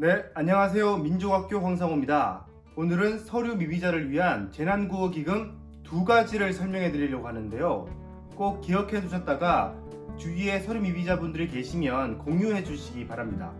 네, 안녕하세요. 민족학교 황상호입니다. 오늘은 서류 미비자를 위한 재난구호기금 두 가지를 설명해 드리려고 하는데요. 꼭 기억해 두셨다가 주위에 서류 미비자분들이 계시면 공유해 주시기 바랍니다.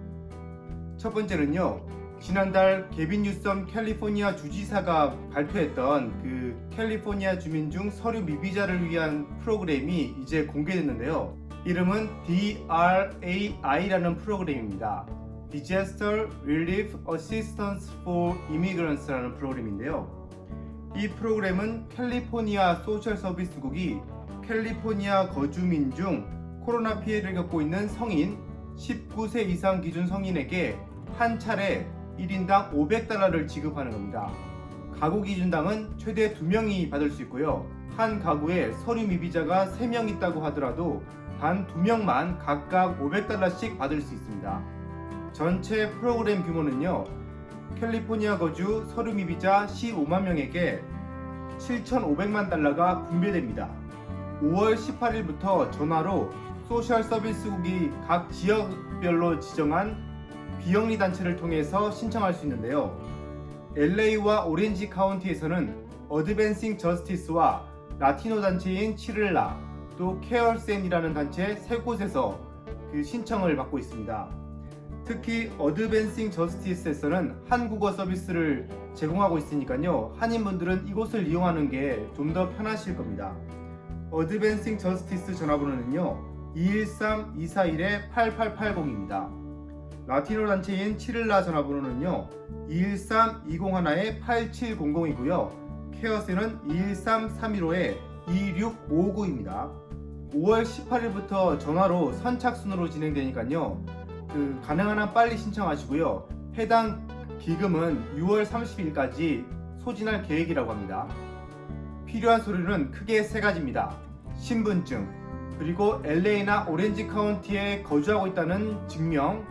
첫 번째는요. 지난달 개빈 뉴섬 캘리포니아 주지사가 발표했던 그 캘리포니아 주민 중 서류 미비자를 위한 프로그램이 이제 공개됐는데요. 이름은 DRAI라는 프로그램입니다. Disaster Relief Assistance for Immigrants라는 프로그램인데요. 이 프로그램은 캘리포니아 소셜 서비스국이 캘리포니아 거주민 중 코로나 피해를 겪고 있는 성인 19세 이상 기준 성인에게 한 차례 1인당 500달러를 지급하는 겁니다. 가구 기준당은 최대 2명이 받을 수 있고요. 한 가구에 서류 미비자가 3명 있다고 하더라도 단 2명만 각각 500달러씩 받을 수 있습니다. 전체 프로그램 규모는요. 캘리포니아 거주 서류 미비자 15만 명에게 7,500만 달러가 분배됩니다. 5월 18일부터 전화로 소셜 서비스국이 각 지역별로 지정한 비영리 단체를 통해서 신청할 수 있는데요. LA와 오렌지 카운티에서는 Advancing Justice와 라티노 단체인 CHIRLA 또 CARECEN이라는 단체 세 곳에서 그 신청을 받고 있습니다. 특히 Advancing Justice에서는 한국어 서비스를 제공하고 있으니까요. 한인분들은 이곳을 이용하는 게 좀 더 편하실 겁니다. Advancing Justice 전화번호는요. 213-241-8880입니다. 라티노 단체인 치를라 전화번호는요 213-201-8700이고요 케어스는 213-315-2659입니다 5월 18일부터 전화로 선착순으로 진행되니까요 그 가능한 한 빨리 신청하시고요 해당 기금은 6월 30일까지 소진할 계획이라고 합니다 필요한 서류는 크게 세 가지입니다 신분증 그리고 LA나 오렌지 카운티에 거주하고 있다는 증명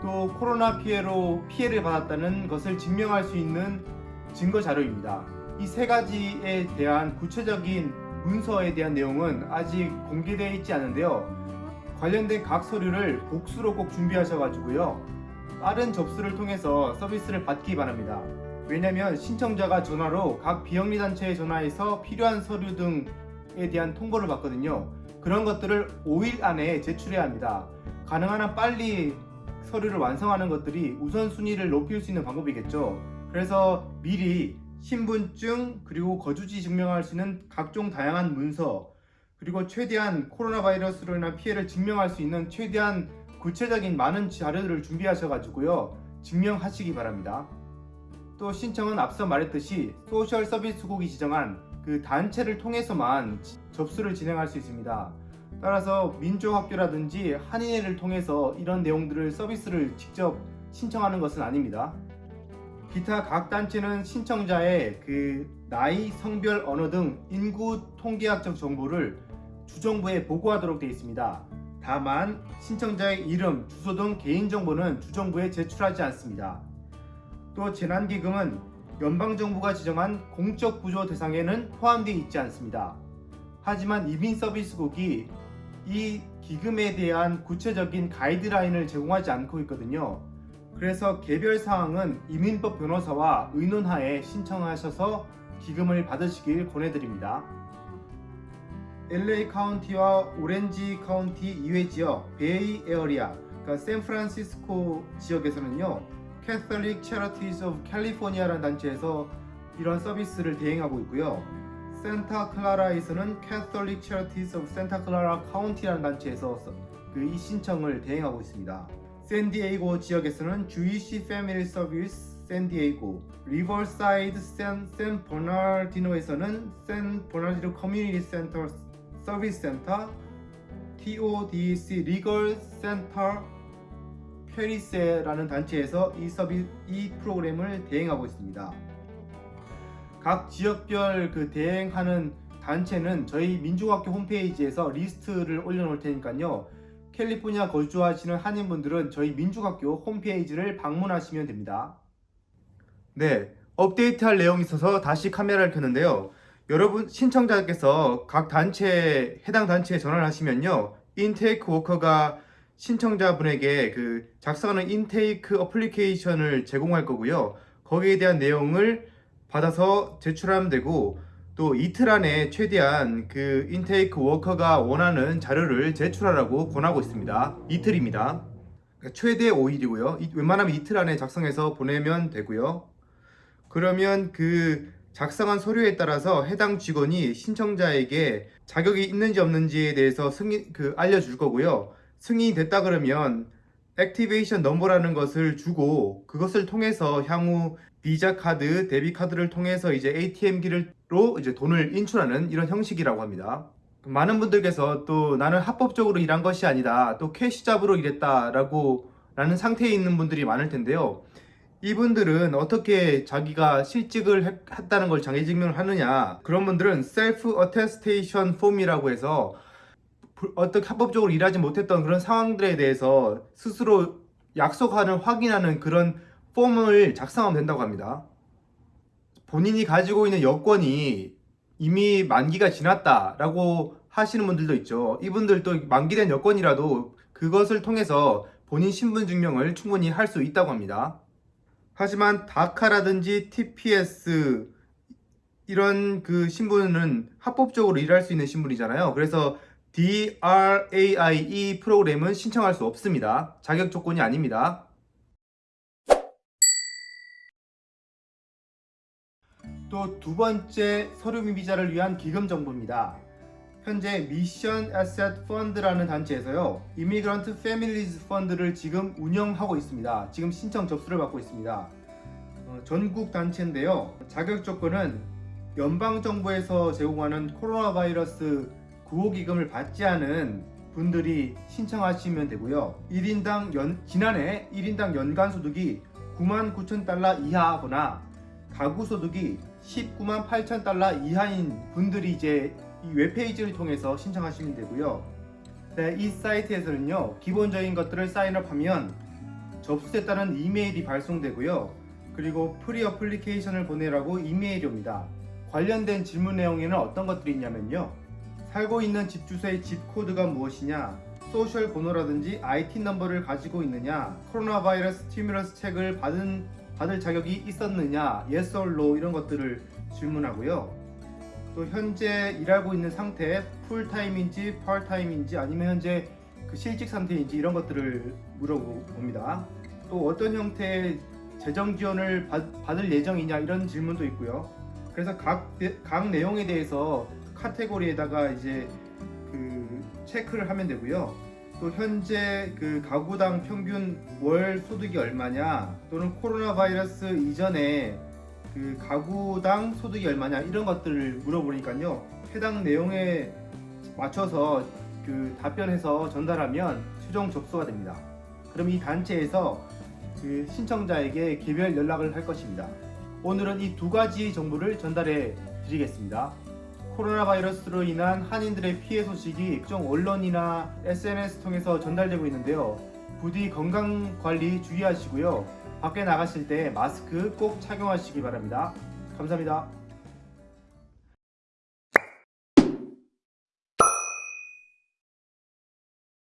또 코로나 피해로 피해를 받았다는 것을 증명할 수 있는 증거 자료입니다. 이 세 가지에 대한 구체적인 문서에 대한 내용은 아직 공개되어 있지 않은데요. 관련된 각 서류를 복수로 꼭 준비하셔가지고요. 빠른 접수를 통해서 서비스를 받기 바랍니다. 왜냐하면 신청자가 전화로 각 비영리 단체에 전화해서 필요한 서류 등에 대한 통보를 받거든요. 그런 것들을 5일 안에 제출해야 합니다. 가능한 한 빨리 서류를 완성하는 것들이 우선순위를 높일 수 있는 방법이겠죠. 그래서 미리 신분증 그리고 거주지 증명할 수 있는 각종 다양한 문서 그리고 최대한 코로나 바이러스로 인한 피해를 증명할 수 있는 최대한 구체적인 많은 자료들을 준비하셔가지고요. 증명하시기 바랍니다. 또 신청은 앞서 말했듯이 소셜 서비스국이 지정한 그 단체를 통해서만 접수를 진행할 수 있습니다. 따라서 민족학교라든지 한인회를 통해서 이런 내용들을 서비스를 직접 신청하는 것은 아닙니다. 기타 각 단체는 신청자의 그 나이, 성별, 언어 등 인구 통계학적 정보를 주정부에 보고하도록 되어 있습니다. 다만 신청자의 이름, 주소 등 개인정보는 주정부에 제출하지 않습니다. 또 재난기금은 연방정부가 지정한 공적 구조 대상에는 포함되어 있지 않습니다. 하지만 이민서비스국이 이 기금에 대한 구체적인 가이드라인을 제공하지 않고 있거든요. 그래서 개별 사항은 이민법 변호사와 의논하에 신청하셔서 기금을 받으시길 권해드립니다. LA 카운티와 오렌지 카운티 이외 지역 Bay Area, 그러니까 샌프란시스코 지역에서는요. Catholic Charities of California라는 단체에서 이런 서비스를 대행하고 있고요. Santa Clara에서는 Catholic Charities of Santa Clara County라는 단체에서 그이 신청을 대행하고 있습니다. 샌디에이고 지역에서는 Jewish Family Service San Diego, 리버사이드 샌, 샌 버나르디노에서는 샌 버나르디노 커뮤니티 센터 서비스 센터, TODEC Legal Center Perris라는 단체에서 이 서비 이 프로그램을 대행하고 있습니다. 각 지역별 그 대행하는 단체는 저희 민족학교 홈페이지에서 리스트를 올려놓을 테니까요. 캘리포니아 거주하시는 한인분들은 저희 민족학교 홈페이지를 방문하시면 됩니다. 네, 업데이트할 내용이 있어서 다시 카메라를 켰는데요. 여러분 신청자께서 각 단체 해당 단체에 전화를 하시면요. 인테이크 워커가 신청자분에게 그 작성하는 intake application을 제공할 거고요. 거기에 대한 내용을 받아서 제출하면 되고 또 이틀 안에 최대한 그 인테이크 워커가 원하는 자료를 제출하라고 권하고 있습니다. 이틀입니다. 그러니까 최대 5일이고요. 웬만하면 이틀 안에 작성해서 보내면 되고요. 그러면 그 작성한 서류에 따라서 해당 직원이 신청자에게 자격이 있는지 없는지에 대해서 승인 그 알려줄 거고요. 승인이 됐다 그러면 activation number라는 것을 주고 그것을 통해서 향후 비자 카드, debit 카드를 통해서 이제 ATM기로 이제 돈을 인출하는 이런 형식이라고 합니다. 많은 분들께서 또 나는 합법적으로 일한 것이 아니다. 또 cash job으로 일했다 라고 라는 상태에 있는 분들이 많을 텐데요. 이분들은 어떻게 자기가 실직을 했- 했다는 걸 장애 증명을 하느냐? 그런 분들은 self attestation form이라고 해서 불- 어떻게 합법적으로 일하지 못했던 그런 상황들에 대해서 스스로 약속하는 확인하는 그런 폼을 작성하면 된다고 합니다. 본인이 가지고 있는 여권이 이미 만기가 지났다 라고 하시는 분들도 있죠. 이분들도 만기된 여권이라도 그것을 통해서 본인 신분 증명을 충분히 할 수 있다고 합니다. 하지만 다카라든지 TPS 이런 그 신분은 합법적으로 일할 수 있는 신분이잖아요. 그래서 DRAIE 프로그램은 신청할 수 없습니다. 자격 조건이 아닙니다. 또 두 번째 서류민 비자를 위한 기금 정보입니다. 현재 미션 에셋 펀드라는 단체에서요. 이미그런트 패밀리즈 펀드를 지금 운영하고 있습니다. 지금 신청 접수를 받고 있습니다. 어, 전국 단체인데요. 자격 조건은 연방 정부에서 제공하는 코로나 바이러스 구호 기금을 받지 않은 분들이 신청하시면 되고요. 1인당 연, 지난해 1인당 연간 소득이 9만 9천 달러 이하거나 가구 소득이 19만 8천 달러 이하인 분들이 이제 이 웹페이지를 통해서 신청하시면 되고요. 네, 이 사이트에서는요, 기본적인 것들을 사인업하면 접수됐다는 이메일이 발송되고요. 그리고 pre-application을 보내라고 이메일이 옵니다. 관련된 질문 내용에는 어떤 것들이 있냐면요. 살고 있는 집 주소의 zip code가 무엇이냐, social 번호라든지 IT 넘버를 가지고 있느냐, 코로나 바이러스 stimulus check을 받은 받을 자격이 있었느냐, yes or no 이런 것들을 질문하고요. 또 현재 일하고 있는 상태, 풀타임인지 파트타임인지 아니면 현재 그 실직 상태인지 이런 것들을 물어봅니다. 또 어떤 형태의 재정 지원을 받, 받을 예정이냐 이런 질문도 있고요. 그래서 각, 내- 각 내용에 대해서 카테고리에다가 이제 그 체크를 하면 되고요. 또 현재 그 가구당 평균 월 소득이 얼마냐 또는 코로나 바이러스 이전에 그 가구당 소득이 얼마냐 이런 것들을 물어보니까요 해당 내용에 맞춰서 그 답변해서 전달하면 최종 접수가 됩니다. 그럼 이 단체에서 그 신청자에게 개별 연락을 할 것입니다. 오늘은 이 두 가지 정보를 전달해 드리겠습니다. 코로나 바이러스로 인한 한인들의 피해 소식이 각종 언론이나 SNS 통해서 전달되고 있는데요. 부디 건강 관리 주의하시고요. 밖에 나가실 때 마스크 꼭 착용하시기 바랍니다. 감사합니다.